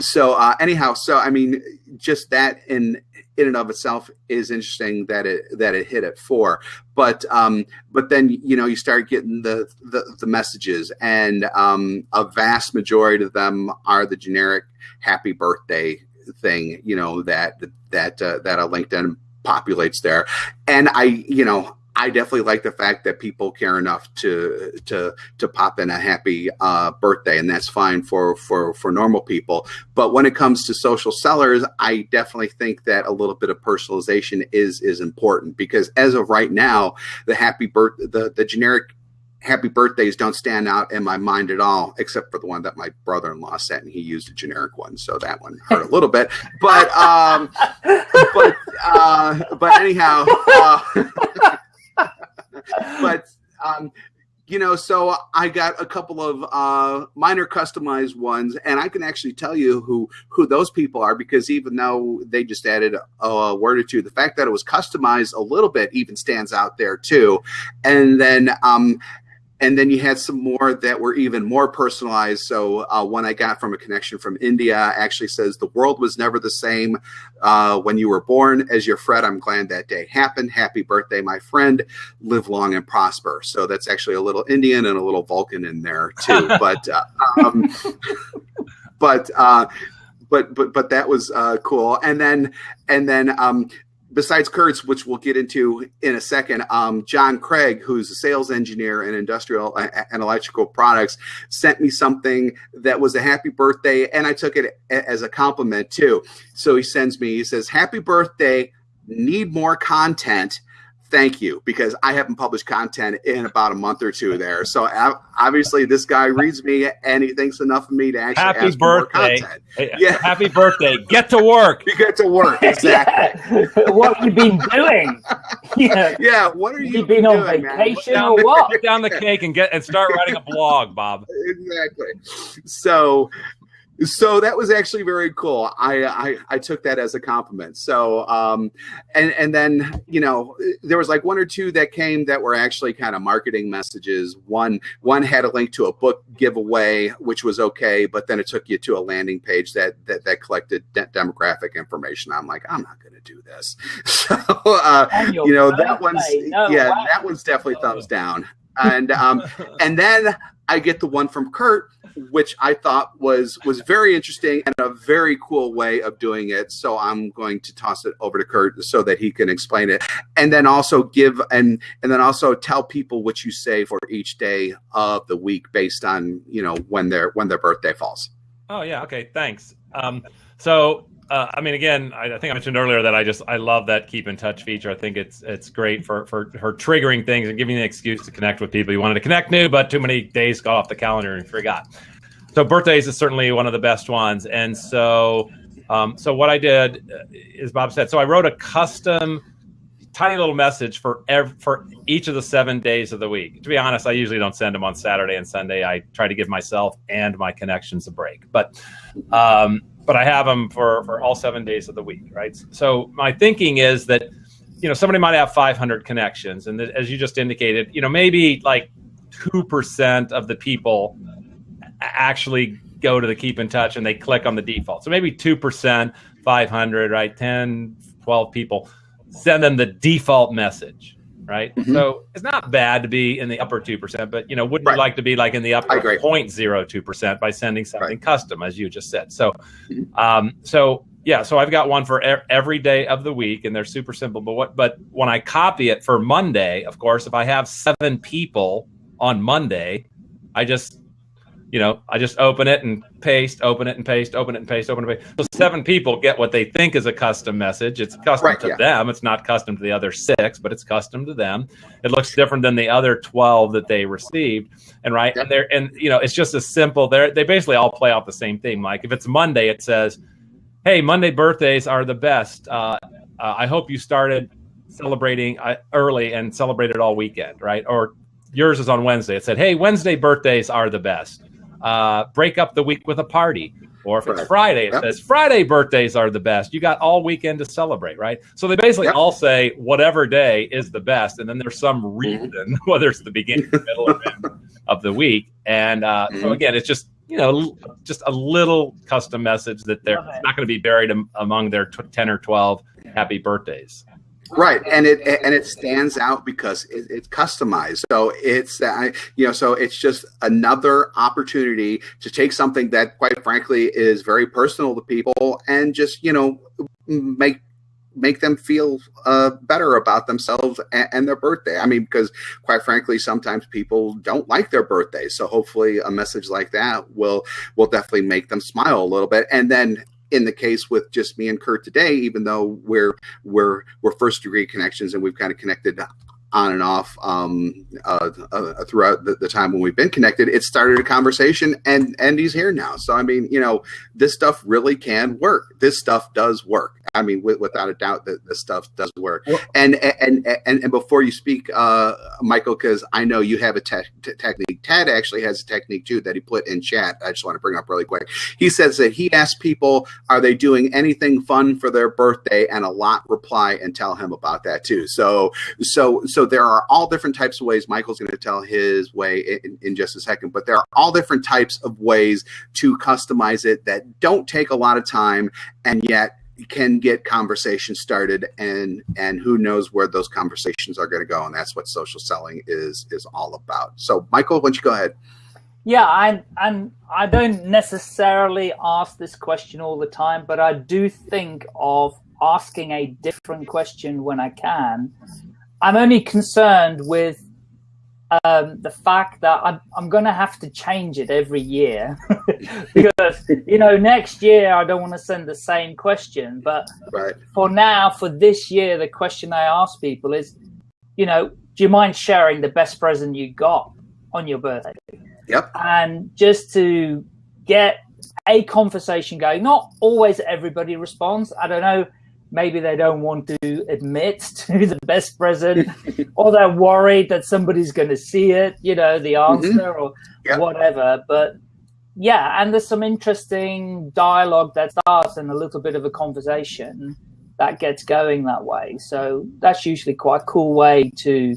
so uh anyhow, so I mean just that in in and of itself is interesting that it that it hit at four. But um but then you know you start getting the the, the messages and um a vast majority of them are the generic happy birthday thing you know that that uh, that a linkedin populates there. And i you know I definitely like the fact that people care enough to to to pop in a happy uh, birthday, and that's fine for for for normal people. But when it comes to social sellers, I definitely think that a little bit of personalization is is important because as of right now, the happy birth the the generic happy birthdays don't stand out in my mind at all, except for the one that my brother-in-law sent, and he used a generic one, so that one hurt a little bit. But um, but uh, but anyhow. Uh, [LAUGHS] [LAUGHS] but um, you know, so I got a couple of uh, minor customized ones, and I can actually tell you who who those people are because even though they just added a, a, word or two, the fact that it was customized a little bit even stands out there too. And then um, and then you had some more that were even more personalized. So uh, one I got from a connection from India actually says the world was never the same uh, when you were born as your Fred. I'm glad that day happened. Happy birthday, my friend. Live long and prosper. So that's actually a little Indian and a little Vulcan in there too. [LAUGHS] but uh, um, but uh, but but but that was uh, cool. And then and then um, besides Kurt's, which we'll get into in a second, um, John Craig, who's a sales engineer in industrial and electrical products, sent me something that was a happy birthday, and I took it as a compliment too. So he sends me, he says, "Happy birthday! Need more content." Thank you because I haven't published content in about a month or two there. So obviously, this guy reads me and he thinks enough of me to actually happy ask birthday. more content. [LAUGHS] Yeah, happy birthday! Get to work. You get to work exactly. [LAUGHS] what you been doing? [LAUGHS] Yeah, yeah. What are you, you been doing, on vacation man? or what? Put down the cake and get and start writing a blog, Bob. Exactly. So so that was actually very cool. I, I, I took that as a compliment. So um, and and then you know there was like one or two that came that were actually kind of marketing messages. One one had a link to a book giveaway, which was okay, but then it took you to a landing page that that, that collected de- demographic information. I'm like, I'm not going to do this. [LAUGHS] So uh, you know that one's no, yeah, wow. that one's definitely thumbs down. And um, and then I get the one from Kurt which I thought was was very interesting and a very cool way of doing it. So I'm going to toss it over to Kurt so that he can explain it, and then also give and and then also tell people what you say for each day of the week based on you know when their when their birthday falls. Oh yeah, okay, thanks. Um, so uh, I mean, again, I, I, think I mentioned earlier that I just I love that keep in touch feature. I think it's it's great for for for triggering things and giving you an excuse to connect with people you wanted to connect new, but too many days got off the calendar and forgot. So birthdays is certainly one of the best ones, and so um, so what I did is Bob said. So I wrote a custom tiny little message for every, for each of the seven days of the week. To be honest, I usually don't send them on Saturday and Sunday. I try to give myself and my connections a break, but um, but I have them for, for all seven days of the week, right? So my thinking is that, you know, somebody might have 500 connections. And as you just indicated, you know, maybe like 2% of the people actually go to the keep in touch and they click on the default. So maybe 2%, 500, right? 10, 12 people send them the default message right? Mm-hmm. So it's not bad to be in the upper 2%, but you know, wouldn't right. you like to be like in the upper 0.02% by sending something right. custom, as you just said? So, mm-hmm. um, so yeah, so I've got one for every day of the week and they're super simple, but what, but when I copy it for Monday, of course, if I have seven people on Monday, I just you know, I just open it and paste, open it and paste, open it and paste, open it and paste. So seven people get what they think is a custom message. It's custom right, to yeah. them. It's not custom to the other six, but it's custom to them. It looks different than the other 12 that they received. And right. Yep. And they're, and you know, it's just as simple. They're, they basically all play out the same thing. Like if it's Monday, it says, Hey, Monday birthdays are the best. Uh, uh, I hope you started celebrating uh, early and celebrated all weekend. Right. Or yours is on Wednesday. It said, Hey, Wednesday birthdays are the best uh, break up the week with a party. Or if it's. Friday, it yep. says Friday birthdays are the best. You got all weekend to celebrate, right? So they basically yep. all say whatever day is the best, and then there's some mm-hmm. reason, mm-hmm. [LAUGHS] whether it's the beginning, middle, or end [LAUGHS] of the week. And uh, mm-hmm. so again, it's just you know just a little custom message that they're not going to be buried among their t- ten or twelve happy birthdays right and it and it stands out because it, it's customized so it's uh, you know so it's just another opportunity to take something that quite frankly is very personal to people and just you know make make them feel uh, better about themselves and, and, their birthday. I mean, because quite frankly, sometimes people don't like their birthday. So hopefully, a message like that will will definitely make them smile a little bit. And then in the case with just me and Kurt today, even though we're we're we're first degree connections and we've kind of connected on and off um, uh, uh, throughout the, the, time when we've been connected, it started a conversation, and and he's here now. So I mean, you know, this stuff really can work. This stuff does work. I mean, with, without a doubt, that this stuff does work. Well, and, and and and before you speak, uh, Michael, because I know you have a te- te- technique. Ted actually has a technique too that he put in chat. I just want to bring up really quick. He says that he asks people, "Are they doing anything fun for their birthday?" And a lot reply and tell him about that too. So so so there are all different types of ways. Michael's going to tell his way in, in just a second, but there are all different types of ways to customize it that don't take a lot of time and yet can get conversations started and and who knows where those conversations are going to go and that's what social selling is is all about so michael why don't you go ahead yeah i and i don't necessarily ask this question all the time but i do think of asking a different question when i can i'm only concerned with um, the fact that I'm, I'm going to have to change it every year [LAUGHS] because, you know, next year I don't want to send the same question. But right. for now, for this year, the question I ask people is, you know, do you mind sharing the best present you got on your birthday? Yep. And just to get a conversation going, not always everybody responds. I don't know maybe they don't want to admit [LAUGHS] to the best present or they're worried that somebody's going to see it you know the mm-hmm. answer mm-hmm. or yep. whatever but yeah, and there's some interesting dialogue that starts and a little bit of a conversation that gets going that way. So that's usually quite a cool way to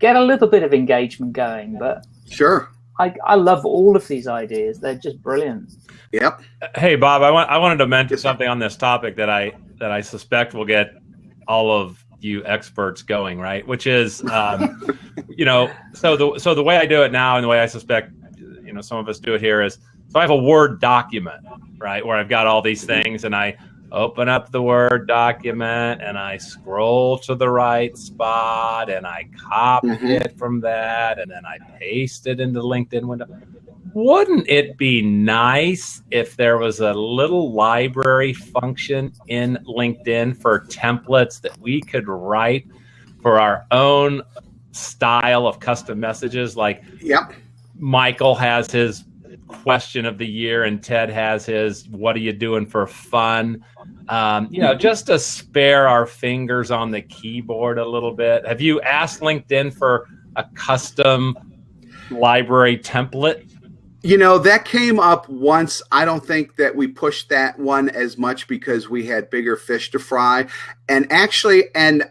get a little bit of engagement going. But sure, I, I love all of these ideas. They're just brilliant. Yep. Hey, Bob, I want I wanted to mention something on this topic that I that I suspect will get all of you experts going, right? Which is, um, [LAUGHS] you know, so the so the way I do it now, and the way I suspect, you know, some of us do it here is, so I have a Word document, right, where I've got all these things, and I open up the Word document and I scroll to the right spot and I copy mm-hmm. it from that and then I paste it into LinkedIn window. Wouldn't it be nice if there was a little library function in LinkedIn for templates that we could write for our own style of custom messages? Like, yep. Michael has his question of the year and Ted has his what are you doing for fun? Um, you know, just to spare our fingers on the keyboard a little bit. Have you asked LinkedIn for a custom library template? You know, that came up once. I don't think that we pushed that one as much because we had bigger fish to fry. And actually, and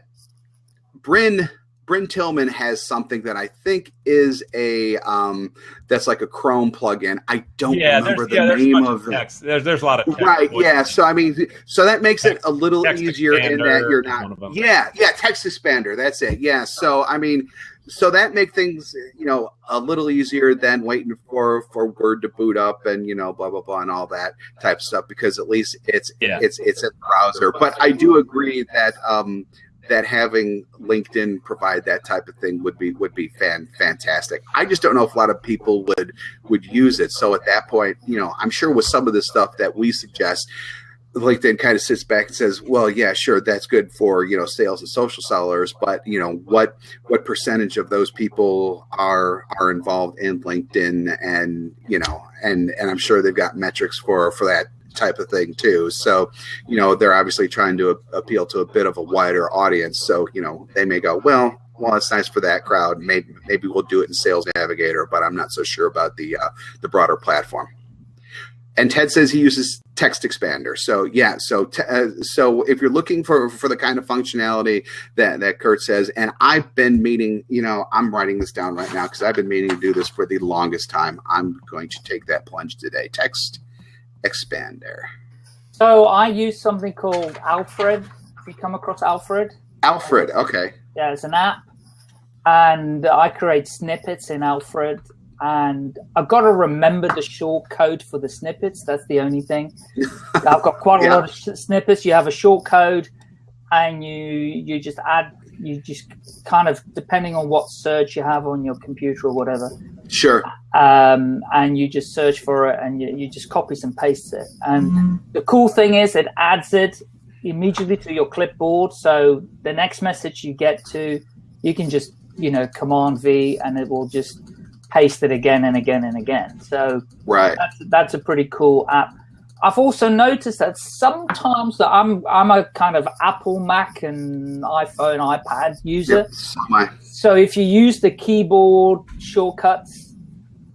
Brynne Brynne Tillman has something that I think is a um, that's like a Chrome plugin. I don't yeah, remember the yeah, name of it. There's there's a lot of right. Yeah. So I mean, so that makes it a little easier in that you're not. Yeah. Yeah. Text expander. That's it. Yeah. So I mean, so that make things you know a little easier than waiting for for Word to boot up and you know blah blah blah and all that type of stuff because at least it's yeah. it's it's a browser. But I do agree that. um that having LinkedIn provide that type of thing would be would be fan fantastic. I just don't know if a lot of people would would use it. So at that point, you know, I'm sure with some of the stuff that we suggest, LinkedIn kind of sits back and says, "Well, yeah, sure, that's good for you know sales and social sellers, but you know what what percentage of those people are are involved in LinkedIn, and you know, and and I'm sure they've got metrics for for that type of thing too. So, you know, they're obviously trying to appeal to a bit of a wider audience. So, you know, they may go, well, well, it's nice for that crowd. Maybe maybe we'll do it in Sales Navigator, but I'm not so sure about the uh, the broader platform. And Ted says he uses Text Expander. So yeah, so uh, so if you're looking for for the kind of functionality that that Kurt says, and I've been meaning, you know, I'm writing this down right now because I've been meaning to do this for the longest time. I'm going to take that plunge today. Text expander? So I use something called Alfred. Have you come across Alfred? Alfred, okay. Yeah, it's an app. And I create snippets in Alfred. And I've got to remember the short code for the snippets. That's the only thing. [LAUGHS] I've got quite a yeah. lot of snippets. You have a short code and you you just add you just kind of depending on what search you have on your computer or whatever. Sure. Um, and you just search for it and you, you just copies and pastes it. And mm-hmm. the cool thing is it adds it immediately to your clipboard. So the next message you get to, you can just, you know, command V and it will just paste it again and again and again. So right. that's, that's a pretty cool app. I've also noticed that sometimes that I'm I'm a kind of Apple, Mac, and iPhone, iPad user. Yep, so, so if you use the keyboard shortcuts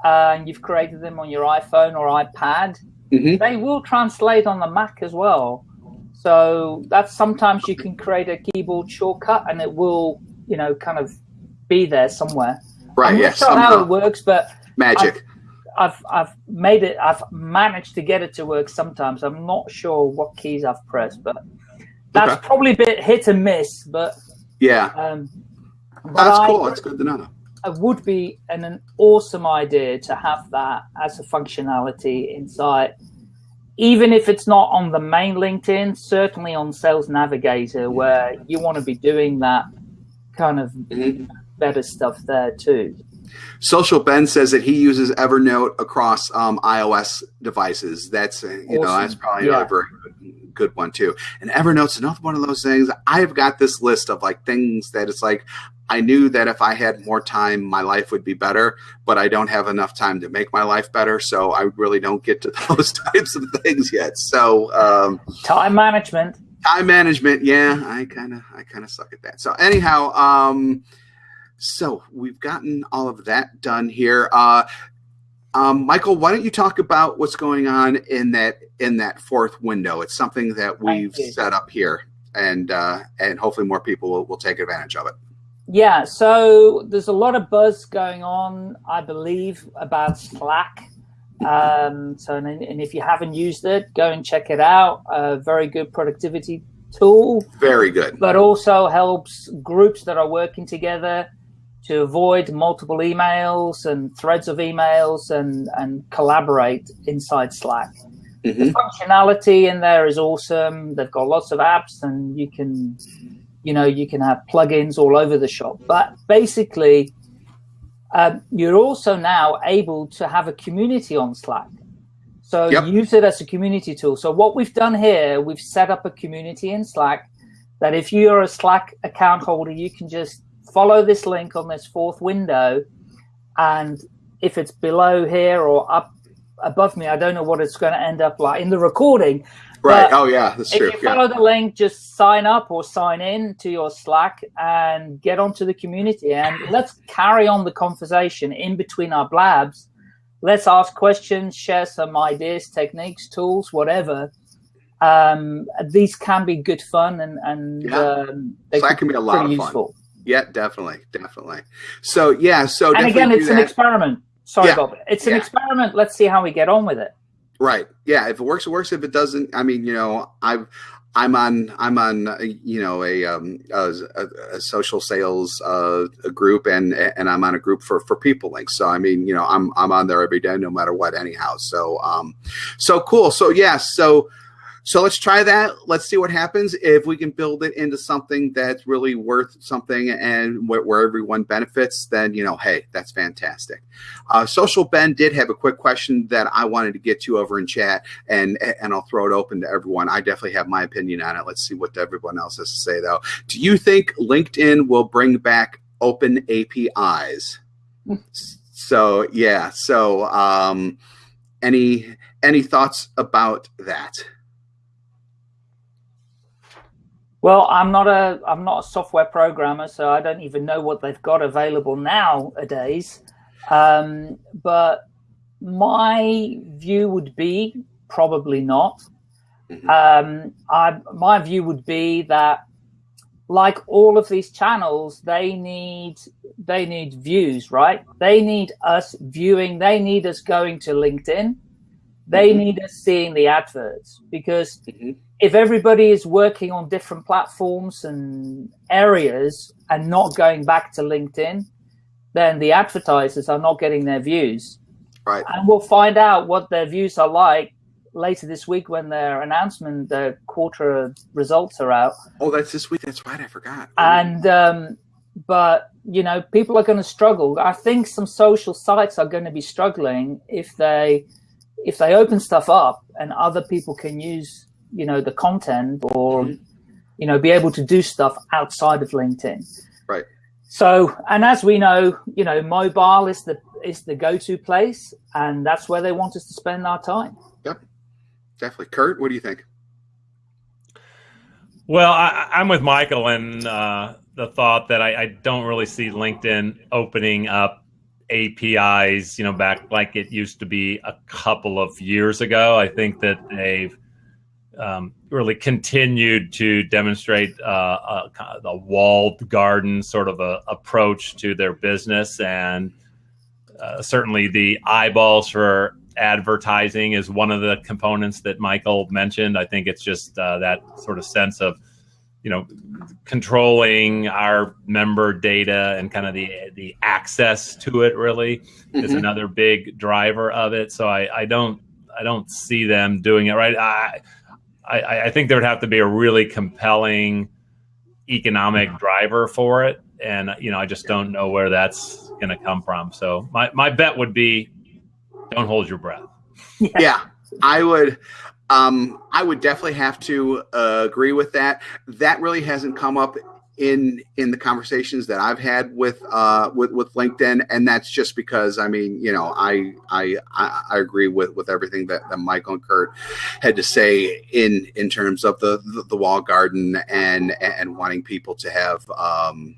uh, and you've created them on your iPhone or iPad, mm-hmm. they will translate on the Mac as well. So that's sometimes you can create a keyboard shortcut and it will, you know, kind of be there somewhere. Right. I'm yes. not sure how it works, but magic. I've, I've I've made it. I've managed to get it to work. Sometimes I'm not sure what keys I've pressed, but that's okay. probably a bit hit and miss. But yeah, um, but that's I, cool. That's good to know. It would be an, an awesome idea to have that as a functionality inside, even if it's not on the main LinkedIn. Certainly on Sales Navigator, where you want to be doing that kind of mm-hmm. Better stuff there too. Social Ben says that he uses Evernote across um, iOS devices. That's uh, you awesome. know that's probably yeah. a very good, good one too. And Evernote's another one of those things. I've got this list of like things that it's like I knew that if I had more time, my life would be better, but I don't have enough time to make my life better. So I really don't get to [LAUGHS] those types of things yet. So um, time management. Time management, yeah, I kind of, I kind of suck at that. So anyhow, um, so we've gotten all of that done here. Uh, Um, Michael, why don't you talk about what's going on in that in that fourth window? It's something that we've set up here, and uh, and hopefully more people will, will take advantage of it. Yeah, so there's a lot of buzz going on, I believe, about Slack. Um, so, and, and if you haven't used it, go and check it out. A very good productivity tool. Very good. But also helps groups that are working together to avoid multiple emails and threads of emails and, and collaborate inside Slack. Mm -hmm. The functionality in there is awesome. They've got lots of apps and you can, you know, you can have plugins all over the shop. But basically, um, you're also now able to have a community on Slack. So yep. use it as a community tool. So what we've done here, we've set up a community in Slack that if you're a Slack account holder, you can just follow this link on this fourth window. And if it's below here or up above me, I don't know what it's going to end up like in the recording. Right. oh, yeah, that's if true. If you follow yeah. the link, just sign up or sign in to your Slack and get onto the community. And let's carry on the conversation in between our blabs. Let's ask questions, share some ideas, techniques, tools, whatever. Um, these can be good fun and, and yeah. um, they Slack can be a lot of useful. fun. Yeah, definitely, definitely. So yeah, so and again, it's an experiment. Sorry, yeah. Bob. It's an yeah. experiment. Let's see how we get on with it. Right. Yeah. If it works, it works. If it doesn't, I mean, you know, I've I'm on I'm on you know a um, a, a, social sales uh, a group and and I'm on a group for for PeopleLinx. So I mean you know I'm I'm on there every day no matter what anyhow. So um so cool. So yes. Yeah, so so let's try that. Let's see what happens. If we can build it into something that's really worth something and where, where everyone benefits, then, you know, hey, that's fantastic. Uh, Social Ben did have a quick question that I wanted to get to over in chat, and, and I'll throw it open to everyone. I definitely have my opinion on it. Let's see what everyone else has to say, though. Do you think LinkedIn will bring back open APIs? so, yeah. So, um, any any thoughts about that? Well, I'm not a I'm not a software programmer, so I don't even know what they've got available nowadays. Um, but my view would be probably not. Mm-hmm. Um, I, my view would be that, like all of these channels, they need they need views, right? They need us viewing. They need us going to LinkedIn. They mm -hmm. need us seeing the adverts because. Mm -hmm if everybody is working on different platforms and areas and not going back to LinkedIn, then the advertisers are not getting their views. Right. And we'll find out what their views are like later this week when their announcement, their quarter results are out. Oh, that's this week. That's right. I forgot. And, um, but, you know, people are going to struggle. I think some social sites are going to be struggling if they, if they open stuff up and other people can use you know, the content or, mm-hmm. you know, be able to do stuff outside of LinkedIn. Right. So, and as we know, you know, mobile is the is the go-to place, and that's where they want us to spend our time. Yep, definitely. Kurt, what do you think? Well, I, am with Michael and uh, the thought that I, I, don't really see LinkedIn opening up APIs, you know, back like it used to be a couple of years ago. I think that they've um, really continued to demonstrate uh, a, a, walled garden sort of a approach to their business, and uh, certainly the eyeballs for advertising is one of the components that Michael mentioned. I think it's just uh, that sort of sense of you know controlling our member data and kind of the the access to it really mm-hmm. is another big driver of it so I, I don't I don't see them doing it right I I, I think there would have to be a really compelling economic driver for it. And, you know, I just don't know where that's going to come from. So my, my bet would be don't hold your breath. Yeah, [LAUGHS] yeah I would. Um, I would definitely have to uh, agree with that. That really hasn't come up in in the conversations that I've had with uh with with LinkedIn and that's just because I mean you know I I I agree with with everything that, that Michael and Kurt had to say in in terms of the the, the wall garden and and wanting people to have um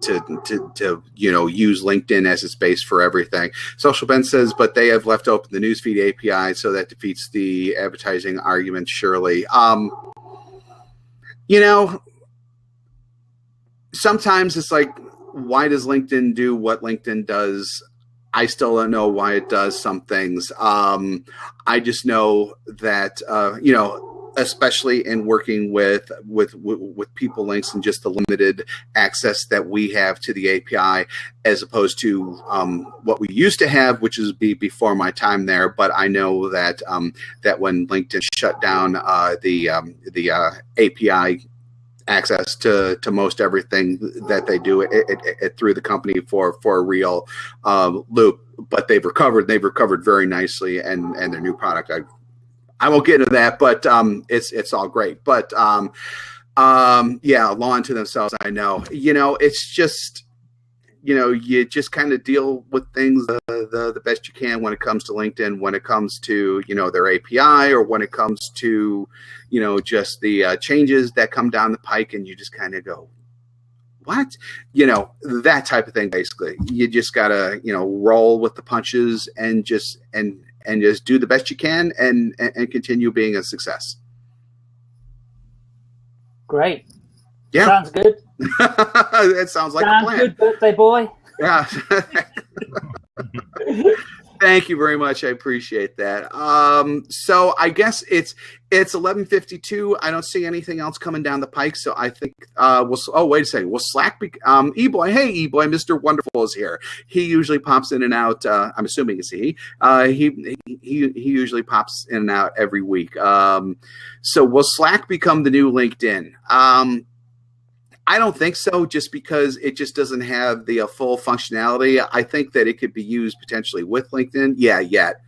to, to, to, you know, use LinkedIn as its base for everything. Social Ben says, but they have left open the newsfeed API, so that defeats the advertising argument, surely. Um, you know, sometimes it's like, why does LinkedIn do what LinkedIn does? I still don't know why it does some things. Um, I just know that, uh, you know, especially in working with, with with PeopleLinx and just the limited access that we have to the API, as opposed to um, what we used to have, which is be before my time there. But I know that um, that when LinkedIn shut down uh, the um, the uh, API access to to most everything that they do it, it, it, through the company for for a real uh, loop. But they've recovered. They've recovered very nicely, and and their new product. I I won't get into that, but um, it's it's all great. But um, um, yeah, law unto themselves. I know. You know, it's just you know you just kind of deal with things the, the, the best you can when it comes to linkedin when it comes to you know their api or when it comes to you know just the uh, changes that come down the pike and you just kind of go what you know that type of thing basically you just gotta you know roll with the punches and just and and just do the best you can and and, and continue being a success. Great. Yeah. Sounds good. [LAUGHS] that sounds like a plan. good, birthday boy. Yeah. [LAUGHS] Thank you very much. I appreciate that. Um, so I guess it's it's 11:52. I don't see anything else coming down the pike, so I think uh, we'll. Oh, wait a second. We'll Slack be? Um, E boy, hey E boy, Mister Wonderful is here. He usually pops in and out. Uh, I'm assuming it's he. Uh, he he he usually pops in and out every week. Um, so will Slack become the new LinkedIn? Um, I don't think so, just because it just doesn't have the uh, full functionality. I think that it could be used potentially with LinkedIn. Yeah, yet.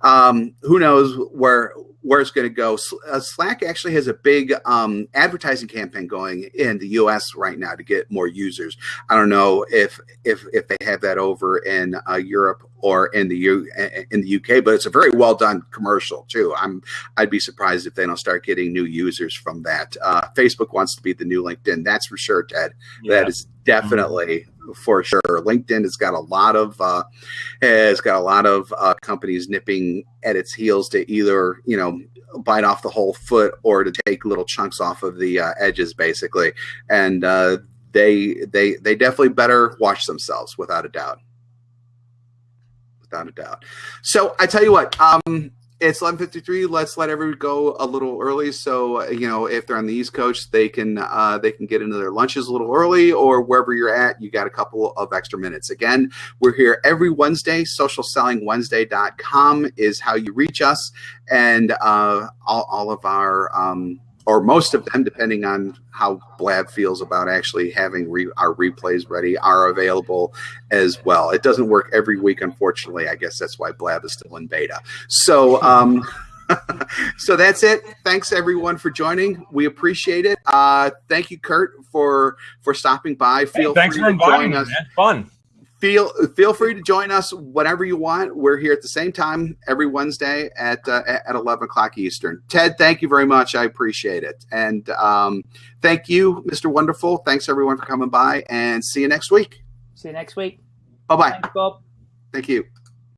Um, who knows where where it's going to go. Uh, Slack actually has a big um, advertising campaign going in the U.S. right now to get more users. I don't know if if if they have that over in uh, Europe or in the U in the UK, but it's a very well done commercial too. I'm I'd be surprised if they don't start getting new users from that. Uh, Facebook wants to be the new LinkedIn. That's for sure, Ted. Yeah. That is definitely for sure. LinkedIn has got a lot of uh, has got a lot of uh, companies nipping at its heels to either you know bite off the whole foot or to take little chunks off of the uh, edges, basically. And uh, they they they definitely better watch themselves, without a doubt. Without a doubt. So I tell you what. Um, it's 11:53. Let's let everyone go a little early, so you know if they're on the East Coast, they can uh, they can get into their lunches a little early, or wherever you're at, you got a couple of extra minutes. Again, we're here every Wednesday. SocialSellingWednesday.com is how you reach us, and uh, all, all of our um, or most of them, depending on how Blab feels about actually having re our replays ready, are available as well. It doesn't work every week, unfortunately. I guess that's why Blab is still in beta. So, um, [LAUGHS] so that's it. Thanks everyone for joining. We appreciate it. Uh, thank you, Kurt, for for stopping by. Feel hey, thanks free for to inviting join me, us. Man. Fun feel feel free to join us whenever you want. We're here at the same time every Wednesday at uh, at eleven o'clock Eastern. Ted, thank you very much. I appreciate it, and um, thank you, Mr. Wonderful. Thanks everyone for coming by, and see you next week. See you next week. Bye bye. Thanks, Bob. Thank you.